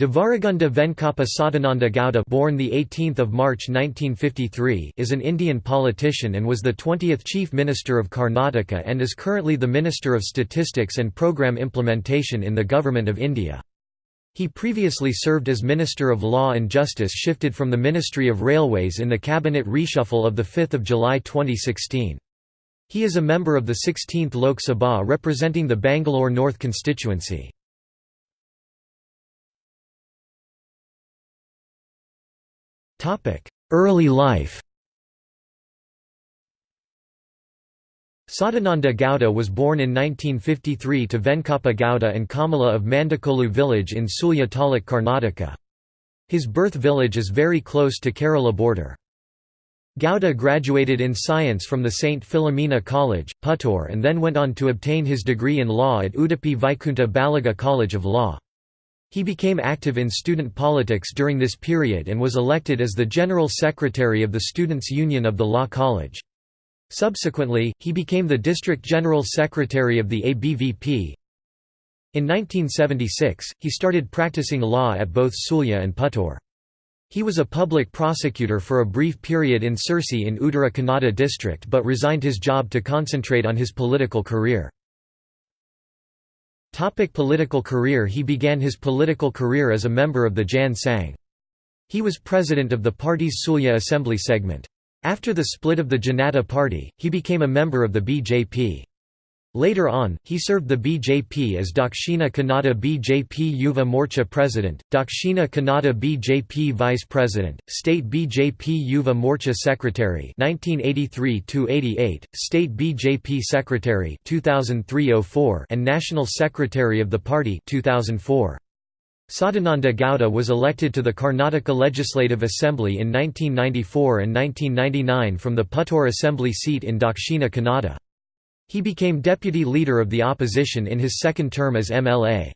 Devaragunda Venkappa Sadananda Gowda born the 18th of March 1953 is an Indian politician and was the 20th Chief Minister of Karnataka and is currently the Minister of Statistics and Programme Implementation in the Government of India. He previously served as Minister of Law and Justice shifted from the Ministry of Railways in the cabinet reshuffle of 5 July 2016. He is a member of the 16th Lok Sabha representing the Bangalore North constituency. Early life Sadananda Gowda was born in 1953 to Venkappa Gowda and Kamala of Mandakolu village in Sulya Taluk Karnataka. His birth village is very close to Kerala border. Gowda graduated in science from the St. Philomena College, Puttur and then went on to obtain his degree in law at Udupi Vaikunta Baliga College of Law. He became active in student politics during this period and was elected as the General Secretary of the Students' Union of the Law College. Subsequently, he became the District General Secretary of the ABVP. In 1976, he started practicing law at both Sulya and Puttur. He was a public prosecutor for a brief period in Sirsi in Uttara Kannada district but resigned his job to concentrate on his political career. Topic political career He began his political career as a member of the Jan Sangh. He was president of the party's Sulya assembly segment. After the split of the Janata Party, he became a member of the BJP. Later on, he served the BJP as Dakshina Kannada BJP Yuva Morcha President, Dakshina Kannada BJP Vice President, State BJP Yuva Morcha Secretary 1983–88, State BJP Secretary 2003–04 and National Secretary of the party 2004. Sadananda Gowda was elected to the Karnataka Legislative Assembly in 1994 and 1999 from the Puttur Assembly seat in Dakshina Kannada. He became deputy leader of the opposition in his second term as MLA.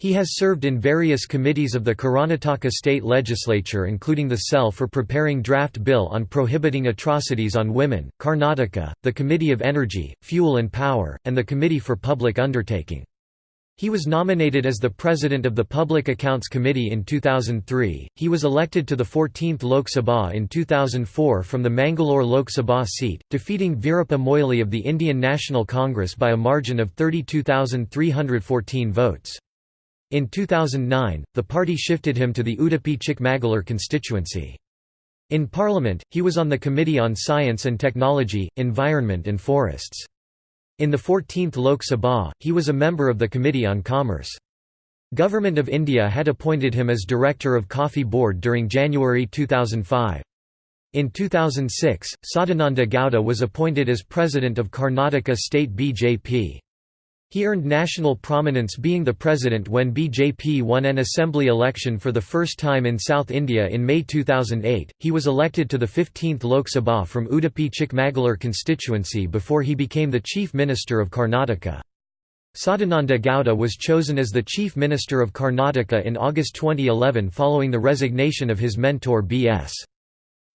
He has served in various committees of the Karnataka state legislature including the cell for preparing draft bill on prohibiting atrocities on women, Karnataka, the Committee of Energy, Fuel and Power, and the Committee for Public Undertaking. He was nominated as the president of the Public Accounts Committee in 2003. He was elected to the 14th Lok Sabha in 2004 from the Mangalore Lok Sabha seat, defeating Veerappa Moily of the Indian National Congress by a margin of 32,314 votes. In 2009, the party shifted him to the Udupi Chikmagalur constituency. In Parliament, he was on the Committee on Science and Technology, Environment and Forests. In the 14th Lok Sabha, he was a member of the Committee on Commerce. Government of India had appointed him as Director of Coffee Board during January 2005. In 2006, Sadananda Gowda was appointed as President of Karnataka State BJP. He earned national prominence being the president when BJP won an assembly election for the first time in South India in May 2008. He was elected to the 15th Lok Sabha from Udupi Chikmagalur constituency before he became the Chief Minister of Karnataka. Sadananda Gowda was chosen as the Chief Minister of Karnataka in August 2011 following the resignation of his mentor B.S.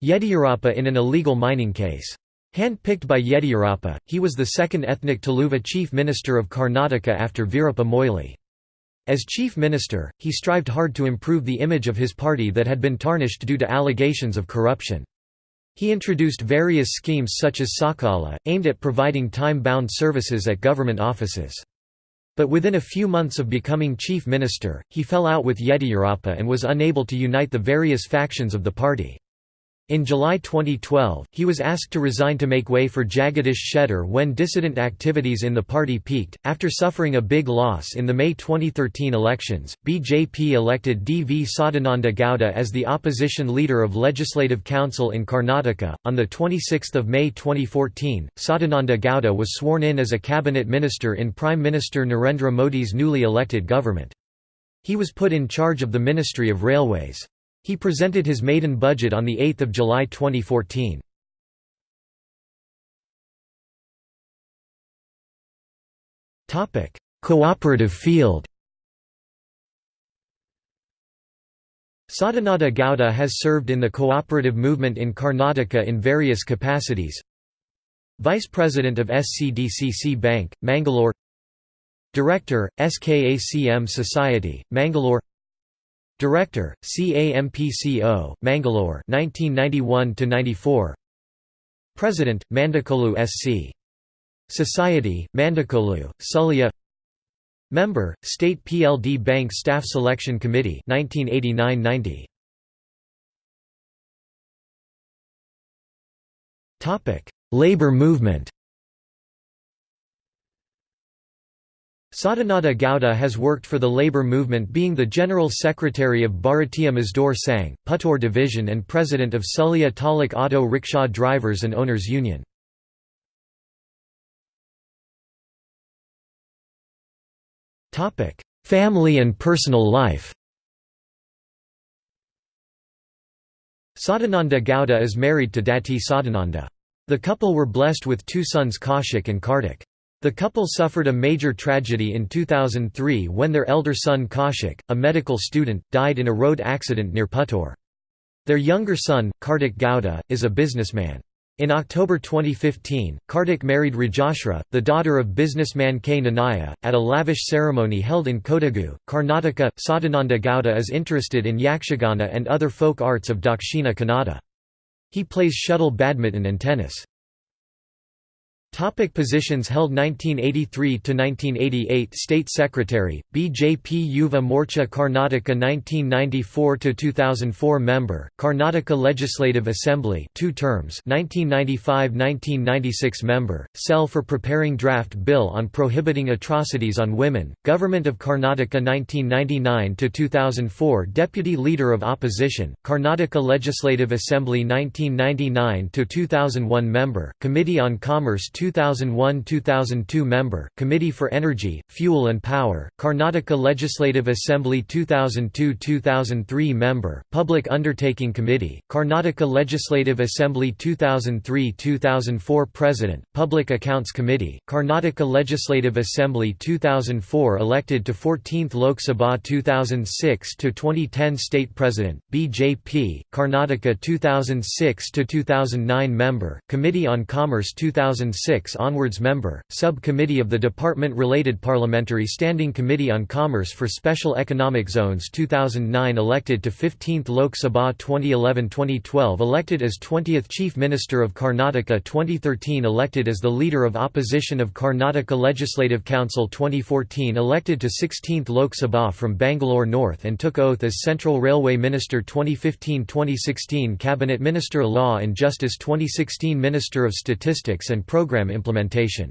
Yediyurappa in an illegal mining case. Hand-picked by Yediyurappa, he was the second ethnic Tuluva chief minister of Karnataka after Veerappa Moily. As chief minister, he strived hard to improve the image of his party that had been tarnished due to allegations of corruption. He introduced various schemes such as Sakala, aimed at providing time-bound services at government offices. But within a few months of becoming chief minister, he fell out with Yediyurappa and was unable to unite the various factions of the party. In July 2012, he was asked to resign to make way for Jagadish Shettar when dissident activities in the party peaked. After suffering a big loss in the May 2013 elections, BJP elected D. V. Sadananda Gowda as the opposition leader of Legislative Council in Karnataka. On 26 May 2014, Sadananda Gowda was sworn in as a cabinet minister in Prime Minister Narendra Modi's newly elected government. He was put in charge of the Ministry of Railways. He presented his maiden budget on 8 July 2014. Cooperative field. Sadananda Gowda has served in the cooperative movement in Karnataka in various capacities. Vice President of SCDCC Bank, Mangalore. Director, SKACM Society, Mangalore Director, CAMPCO, Mangalore 1991–94 President, Mandakolu SC. Society, Mandakolu, Sullia Member, State PLD Bank Staff Selection Committee 1989–90 Labor movement Sadananda Gowda has worked for the labour movement being the General Secretary of Bharatiya Mazdoor Sangh, Puttur Division and President of Sullia Taluk Auto Rickshaw Drivers and Owners Union. Family and personal life Sadananda Gowda is married to Dati Sadananda. The couple were blessed with two sons Kaushik and Kartik. The couple suffered a major tragedy in 2003 when their elder son Kaushik, a medical student, died in a road accident near Puttur. Their younger son, Kartik Gowda, is a businessman. In October 2015, Kartik married Rajashra, the daughter of businessman K. Nanaya, at a lavish ceremony held in Kodagu, Karnataka. Sadananda Gowda is interested in yakshagana and other folk arts of Dakshina Kannada. He plays shuttle badminton and tennis. Topic positions held 1983–1988 State Secretary, BJP Yuva Morcha Karnataka 1994–2004 Member, Karnataka Legislative Assembly two terms 1995–1996 Member, Cell for Preparing Draft Bill on Prohibiting Atrocities on Women, Government of Karnataka 1999–2004 Deputy Leader of Opposition, Karnataka Legislative Assembly 1999–2001 Member, Committee on Commerce 2001–2002 Member, Committee for Energy, Fuel and Power, Karnataka Legislative Assembly 2002–2003 Member, Public Undertaking Committee, Karnataka Legislative Assembly 2003–2004 President, Public Accounts Committee, Karnataka Legislative Assembly 2004 Elected to 14th Lok Sabha 2006–2010 State President, BJP, Karnataka 2006–2009 Member, Committee on Commerce 2006 onwards member, Sub-Committee of the Department-related Parliamentary Standing Committee on Commerce for Special Economic Zones 2009 elected to 15th Lok Sabha 2011-2012 elected as 20th Chief Minister of Karnataka 2013 elected as the Leader of Opposition of Karnataka Legislative Council 2014 elected to 16th Lok Sabha from Bangalore North and took oath as Central Railway Minister 2015-2016 Cabinet Minister Law and Justice 2016 Minister of Statistics and Program implementation